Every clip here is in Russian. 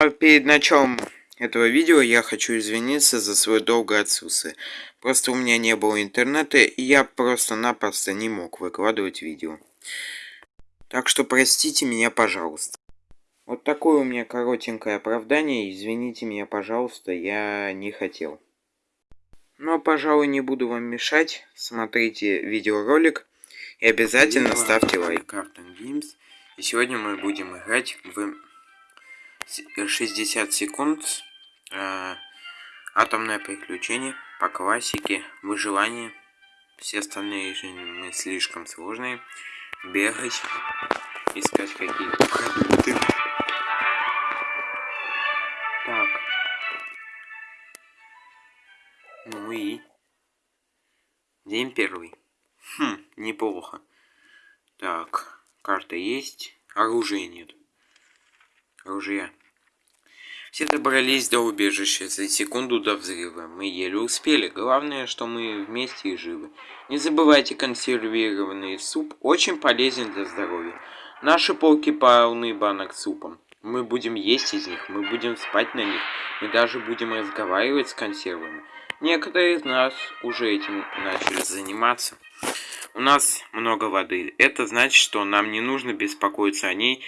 А перед началом этого видео я хочу извиниться за свое долгое отсутствие. Просто у меня не было интернета, и я просто-напросто не мог выкладывать видео. Так что простите меня, пожалуйста. Вот такое у меня коротенькое оправдание. Извините меня, пожалуйста, я не хотел. Но, пожалуй, не буду вам мешать. Смотрите видеоролик. И обязательно ставьте лайк. И сегодня мы будем играть в 60 секунд. Э, атомное приключение по классике. Выживание. Все остальные режимы слишком сложные. Бегать. Искать какие-то продукты. Так. Ну и... День первый. Хм, неплохо. Так, карта есть, оружия нет. Оружия. Все добрались до убежища за секунду до взрыва. Мы еле успели. Главное, что мы вместе и живы. Не забывайте, консервированный суп очень полезен для здоровья. Наши полки полны банок супом. Мы будем есть из них, мы будем спать на них, мы даже будем разговаривать с консервами. Некоторые из нас уже этим начали заниматься. У нас много воды. Это значит, что нам не нужно беспокоиться о ней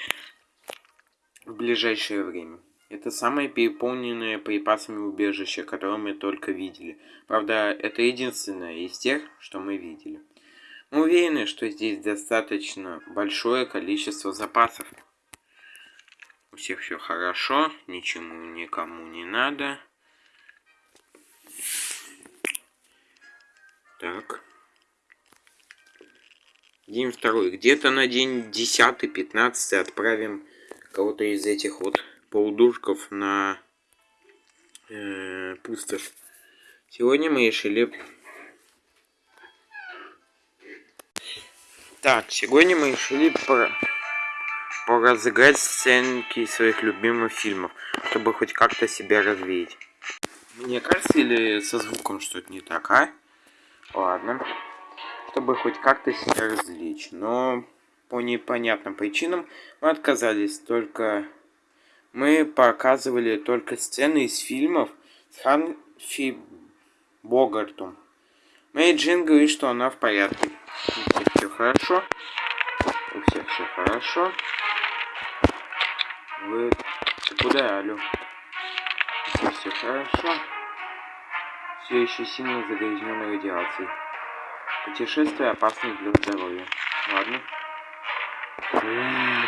в ближайшее время. Это самое переполненное припасами убежище, которое мы только видели. Правда, это единственное из тех, что мы видели. Мы уверены, что здесь достаточно большое количество запасов. У всех все хорошо, ничему никому не надо. Так. День второй. Где-то на день 10-15 отправим кого-то из этих вот полдушков на э, пустошь. Сегодня мы решили... Так, сегодня мы решили про... поразыграть сценки своих любимых фильмов, чтобы хоть как-то себя развеять. Мне кажется, или со звуком что-то не так, а? Ладно. Чтобы хоть как-то себя развлечь. Но по непонятным причинам мы отказались. Только мы показывали только сцены из фильмов с Ханфи Богартом. Мэй Джин говорит, что она в порядке. У всех все хорошо. У всех все хорошо. Вы... Куда, алло? У всех все хорошо все еще сильно загрязненной радиацией. Путешествие опасно для здоровья. Ладно. Кошмар.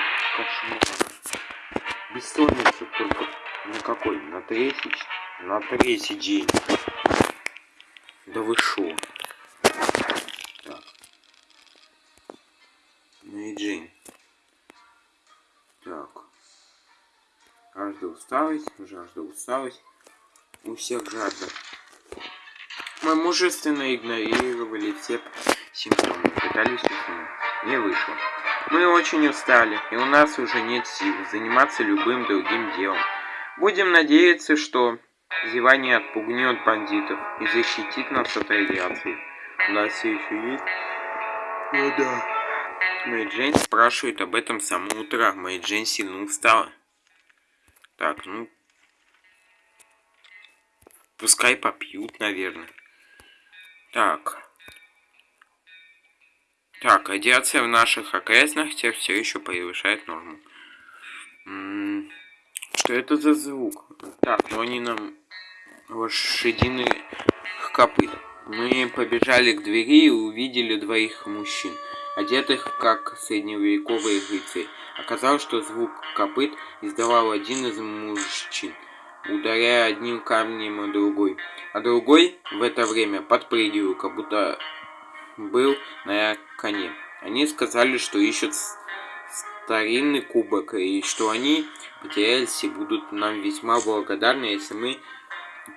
Бессонница только на какой? На третий? На третий день. Да вы шо? Так. Ну и Джейн. Так. Жажда усталость, жажда усталость. У всех жажда. Мы мужественно игнорировали все симптомы, пытались уснуть. Не вышло. Мы очень устали, и у нас уже нет сил заниматься любым другим делом. Будем надеяться, что зевание отпугнет бандитов и защитит нас от радиации. У нас все еще есть? Ну да. Мэй Джейн спрашивает об этом с самого утра. Мэй Джейн сильно устала. Так, ну... Пускай попьют, наверное. Так. Так, радиация в наших окрестностях все еще превышает норму. Что это за звук? Так, ну они нам лошадиных копыт. Мы побежали к двери и увидели двоих мужчин, одетых как средневековые рыцари. Оказалось, что звук копыт издавал один из мужчин ударяя одним камнем о другой. А другой в это время подпрыгивал, как будто был на коне. Они сказали, что ищут старинный кубок, и что они потерялись и будут нам весьма благодарны, если мы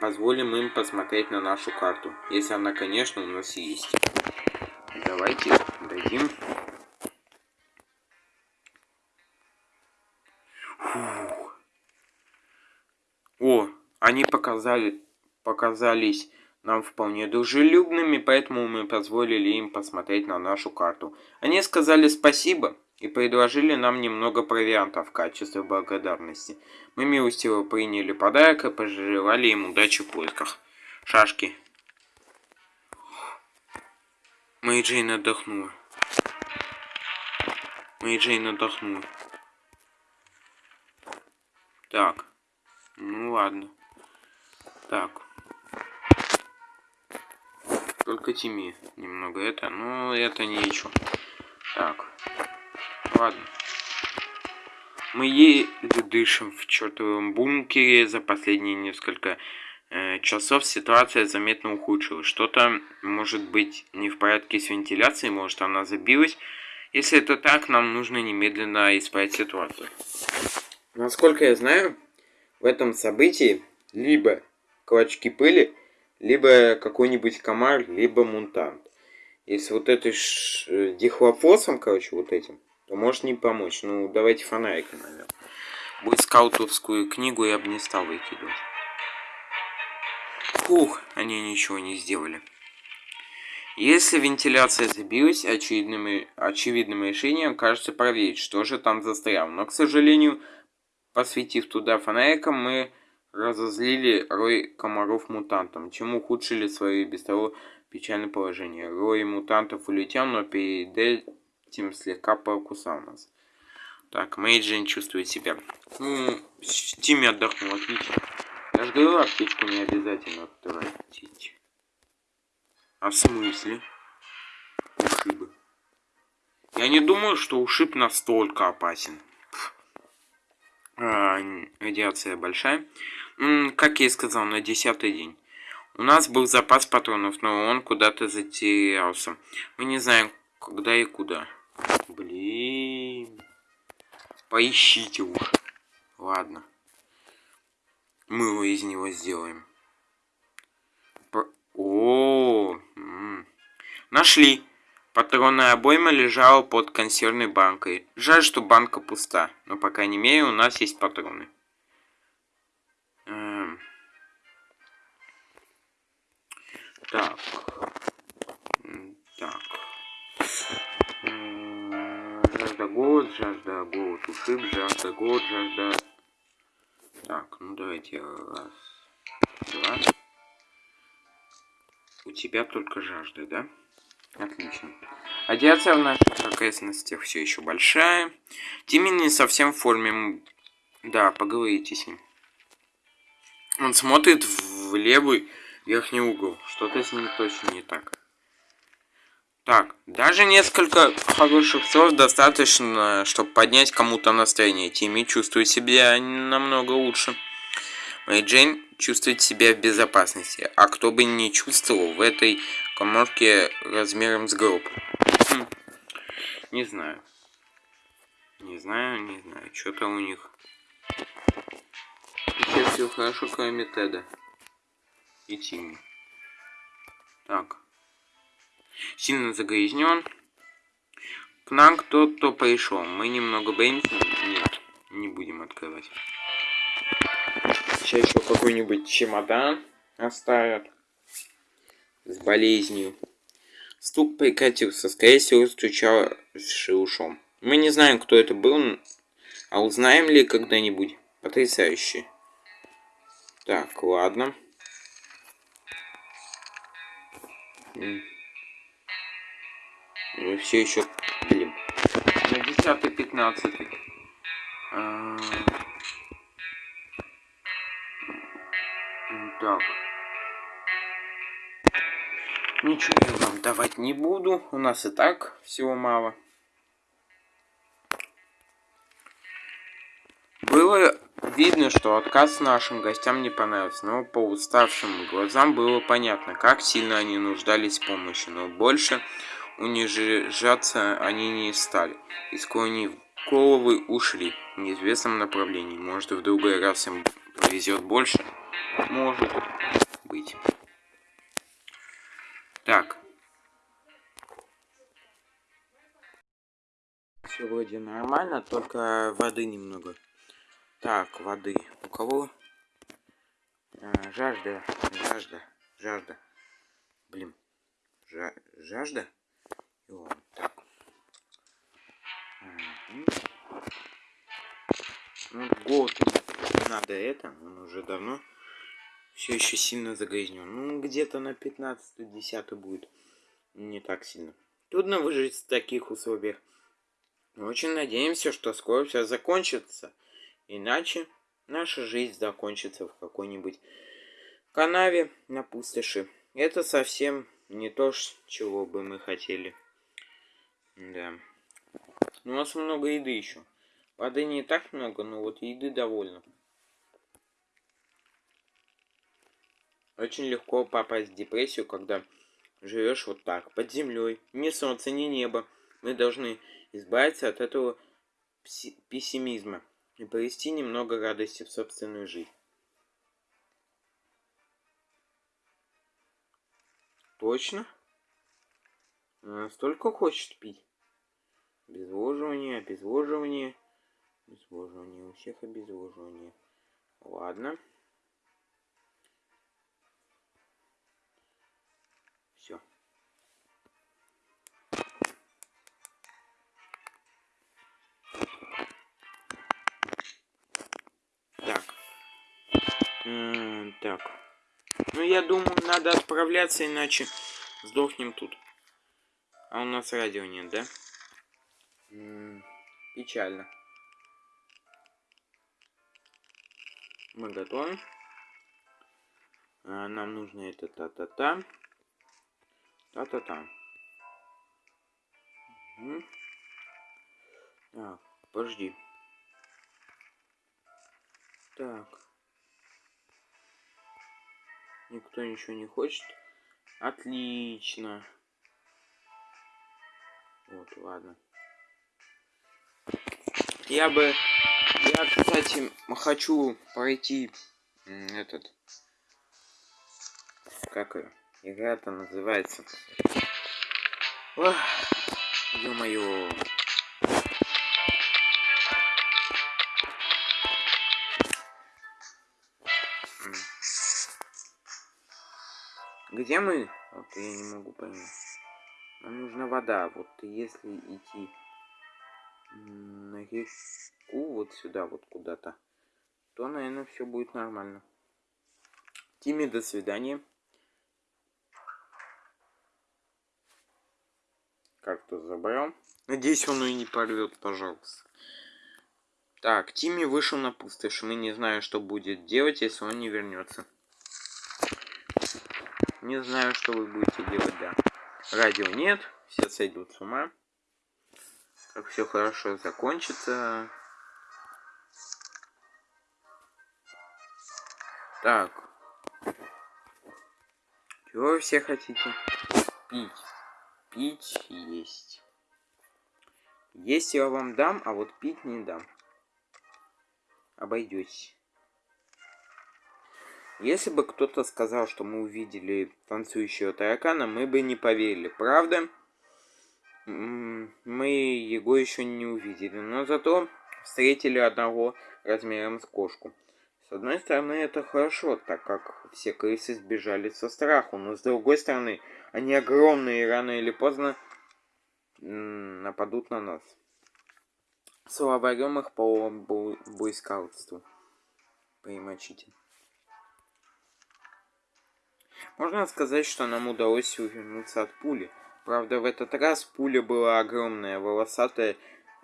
позволим им посмотреть на нашу карту. Если она, конечно, у нас есть. Давайте дадим О, они показали, показались нам вполне дружелюбными, поэтому мы позволили им посмотреть на нашу карту. Они сказали спасибо, и предложили нам немного провианта в качестве благодарности. Мы милостиво приняли подарок и пожелали им удачи в поисках. Шашки. Мэри Джейн отдохнула. Мэри Джейн отдохнула. Так. Ну ладно. Так. Только Тими немного это, но это ничего. Так. Ладно. Мы еле дышим в чертовом бункере за последние несколько э, часов ситуация заметно ухудшилась. Что-то может быть не в порядке с вентиляцией, может она забилась. Если это так, нам нужно немедленно исправить ситуацию. Насколько я знаю, в этом событии либо клочки пыли, либо какой-нибудь комар, либо мутант. Если вот этой ш... Э, дихлофосом, короче, вот этим, то может не помочь. Ну, давайте фонарик, наверное. Будет скаутовскую книгу я бы не стал выкидывать. Фух, они ничего не сделали. Если вентиляция забилась, очевидным, очевидным решением кажется проверить, что же там застряло. Но, к сожалению, посветив туда фонариком, мы разозлили рой комаров мутантом, чем ухудшили свое без того печальное положение. Рой мутантов улетел, но перед этим слегка покусал нас. Так, Мейджин чувствует себя. Ну, Тимми отдохнул, отлично. Я же говорю, аптечку не обязательно тратить. А в смысле? Ушибы. Я не думаю, что ушиб настолько опасен. А, радиация большая. Как я и сказал, на десятый день. У нас был запас патронов, но он куда-то затерялся. Мы не знаем, когда и куда. Блин. Поищите уж. Ладно. Мы его из него сделаем. По... О, -о, -о, Нашли. Патронная обойма лежала под консервной банкой. Жаль, что банка пуста, но по крайней мере у нас есть патроны. Так. Так. Жажда голод, жажда голод ушиб, жажда голод, жажда... Так, ну давайте раз, два. У тебя только жажда, да? Отлично. Радиация в наших окрестностях все еще большая. Тимми не совсем в форме. Да, поговорите с ним. Он смотрит в левый верхний угол. Что-то с ним точно не так. Так, даже несколько хороших слов достаточно, чтобы поднять кому-то настроение. Тимми чувствует себя намного лучше. Мэй Джейн чувствует себя в безопасности. А кто бы не чувствовал в этой коморке размером с гроб. Хм. Не знаю. Не знаю, не знаю. Что-то у них. Сейчас все хорошо, кроме Теда. И. Так. Сильно загрязнен. К нам кто-то пришел. Мы немного боимся. Нет, не будем открывать. Сейчас еще какой-нибудь чемодан оставят. С болезнью. Стук прекратился. Скорее всего, стучал ушом. Мы не знаем, кто это был, а узнаем ли когда-нибудь. Потрясающе. Так, ладно. Мы все еще, блин, на 10-15. А... Так. Ничего я вам давать не буду. У нас и так всего мало. Было видно, что отказ нашим гостям не понравился, но по уставшим глазам было понятно, как сильно они нуждались в помощи, но больше унижаться они не стали. И склонив головы, ушли в неизвестном направлении. Может, в другой раз им повезет больше? Может быть. Так. Все вроде нормально, только воды немного. Так, воды. У кого? А, жажда, жажда, жажда. Блин. Жа жажда? И так. А. Ну, год надо это, он уже давно все еще сильно загрязнен. Ну, где-то на 15-10 будет. Не так сильно. Трудно выжить в таких условиях. очень надеемся, что скоро все закончится. Иначе наша жизнь закончится в какой-нибудь канаве на пустоши. Это совсем не то, чего бы мы хотели. Да. Ну, у нас много еды еще. Воды не так много, но вот еды довольно. Очень легко попасть в депрессию, когда живешь вот так, под землей. Ни солнца, ни небо. Мы должны избавиться от этого пессимизма и привести немного радости в собственную жизнь. Точно? Она столько хочет пить. Обезвоживание, обезвоживание. Обезвоживание. У всех обезвоживание. Ладно. -м так. Ну, я думаю, надо отправляться, иначе сдохнем тут. А у нас радио нет, да? М -м печально. Мы готовы. А, нам нужно это та-та-та. Та-та-та. Угу. Так, подожди. Так. Никто ничего не хочет. Отлично. Вот, ладно. Я бы я, кстати, хочу пройти этот... Как игра-то называется? Ё-моё. Где мы? Вот я не могу понять. Нам нужна вода. Вот если идти на реку, вот сюда вот куда-то, то, наверное, все будет нормально. Тиме, до свидания. Как-то забрал. Надеюсь, он и не порвет, пожалуйста. Так, Тимми вышел на пустошь. Мы не знаем, что будет делать, если он не вернется. Не знаю, что вы будете делать, да. Радио нет, все сойдут с ума как все хорошо закончится. Так. Чего вы все хотите? Пить. Пить есть. Есть я вам дам, а вот пить не дам. Обойдетесь. Если бы кто-то сказал, что мы увидели танцующего таракана, мы бы не поверили, правда? мы его еще не увидели, но зато встретили одного размером с кошку. С одной стороны, это хорошо, так как все крысы сбежали со страху, но с другой стороны, они огромные и рано или поздно нападут на нас. Словарем их по бойскаутству. Примочите. Можно сказать, что нам удалось увернуться от пули. Правда, в этот раз пуля была огромная, волосатая,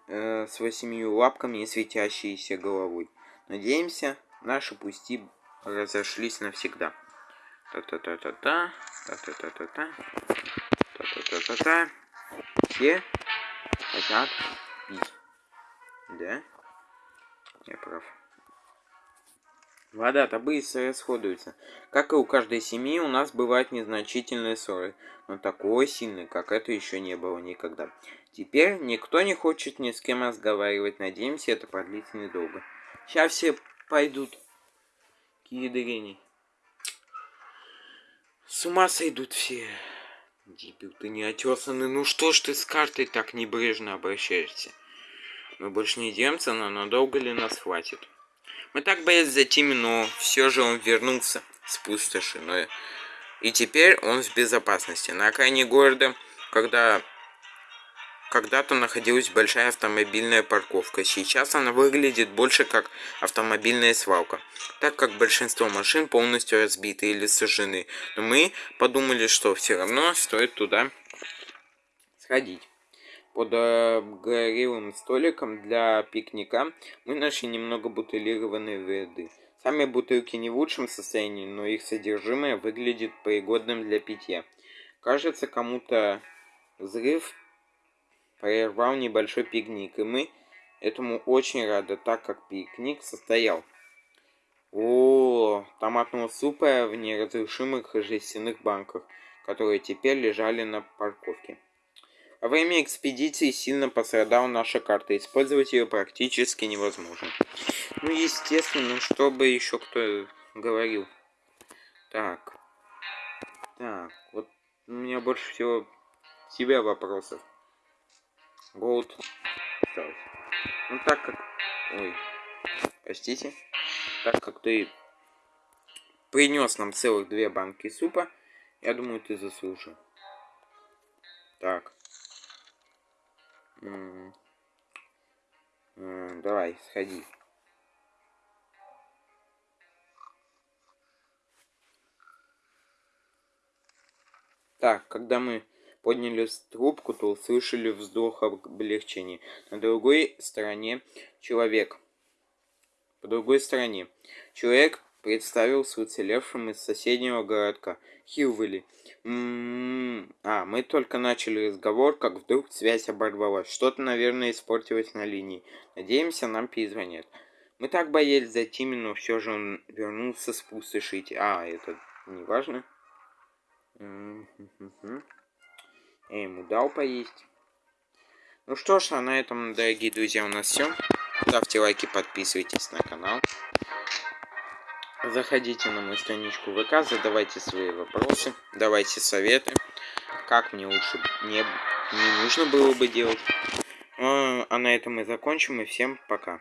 э, с восемью лапками и светящейся головой. Надеемся, наши пусти разошлись навсегда. Та-та-та-та-та, та-та-та-та-та, та-та-та-та-та. Все хотят пить. Да? Я прав. Вода-то быстро расходуется. Как и у каждой семьи, у нас бывают незначительные ссоры, но такой сильной, как это еще не было никогда. Теперь никто не хочет ни с кем разговаривать. Надеемся, это продлится недолго. Сейчас все пойдут к ядрене. С ума сойдут все. Дебил, ты не отесанный. Ну что ж ты с картой так небрежно обращаешься? Мы больше не демся, но надолго ли нас хватит? Мы так боялись за Тимми, но все же он вернулся с пустоши. Но... И теперь он в безопасности. На окраине города, когда когда-то находилась большая автомобильная парковка. Сейчас она выглядит больше как автомобильная свалка, так как большинство машин полностью разбиты или сожжены. Но мы подумали, что все равно стоит туда сходить. Под обгорелым столиком для пикника мы нашли немного бутылированной воды. Сами бутылки не в лучшем состоянии, но их содержимое выглядит пригодным для питья. Кажется, кому-то взрыв прервал небольшой пикник, и мы этому очень рады, так как пикник состоял. О, томатного супа в неразрушимых жестяных банках, которые теперь лежали на парковке. Во время экспедиции сильно пострадала наша карта, использовать ее практически невозможно. Ну, естественно, чтобы еще кто говорил. Так. Так, вот у меня больше всего тебя вопросов. Голд. Ну так как... Ой. Простите. Так как ты принес нам целых две банки супа, я думаю, ты заслужил. Так. Давай, сходи. Так, когда мы подняли трубку, то услышали вздох облегчения. На другой стороне человек. По другой стороне. Человек представился уцелевшим из соседнего городка. Хилвелли. М-м-м. А, мы только начали разговор, как вдруг связь оборвалась. Что-то, наверное, испортилось на линии. Надеемся, нам перезвонят. Мы так боялись за Тимми, но все же он вернулся с пустошить. А, это не важно. Я ему дал поесть. Ну что ж, а на этом, дорогие друзья, у нас все. Ставьте лайки, подписывайтесь на канал. Заходите на мою страничку ВК, задавайте свои вопросы, давайте советы, как мне лучше не, не нужно было бы делать. А, а на этом мы закончим, и всем пока.